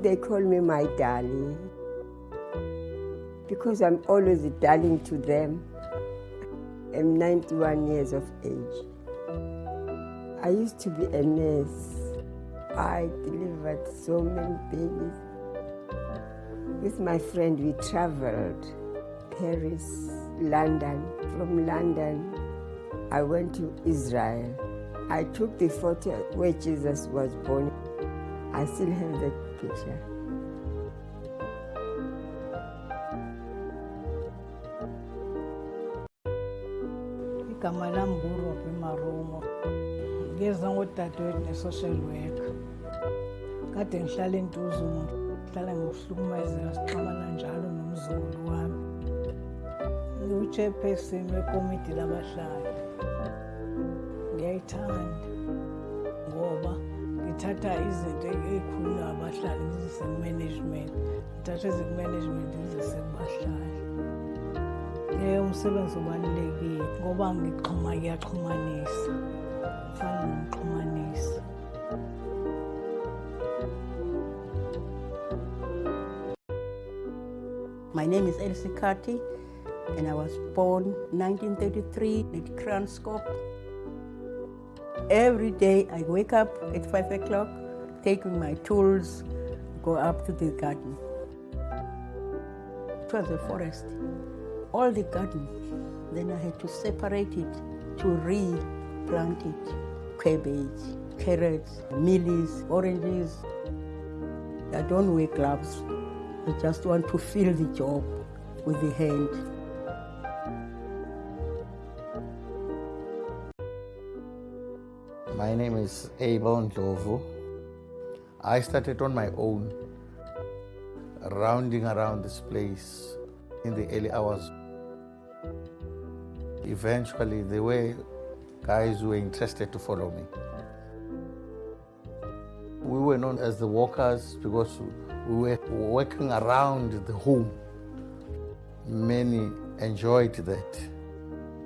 They call me my darling because I'm always a darling to them. I'm 91 years of age. I used to be a nurse. I delivered so many babies. With my friend, we traveled Paris, London. From London, I went to Israel. I took the photo where Jesus was born. I still have that picture. igama lami nguRobby Marumo. Ngeza ngodadewethu ne-social worker. Kade ngihlala entuzuma ngihlala ngokuhlukumezeka sixhumana njalo nomzukulu wami. Ngiwu-chairperson ngithatha izinto ey'khulula abahlali Eh umsebenzi ngoba ngixhuma My name is Elsie Kati and I was born 1933 at Kranskop. Every day I wake up at 5 o'clock, taking my tools, go up to the garden. It was a forest all the garden. Then I had to separate it to replant it. Cabbage, carrots, mealies, oranges. I don't wear gloves. I just want to feel the job with the hand. My name is Abel Ndlovu. I started on my own, rounding around this place in the early hours. Eventually, there were guys who were interested to follow me. We were known as the walkers because we were working around the home. Many enjoyed that.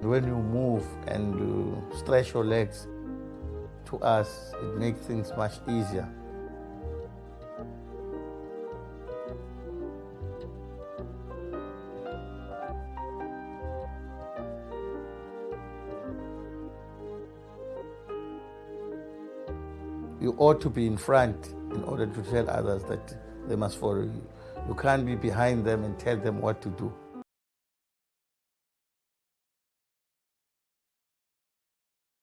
When you move and you stretch your legs, to us, it makes things much easier. you ought to be in front in order to tell others that they must follow you. You can't be behind them and tell them what to do.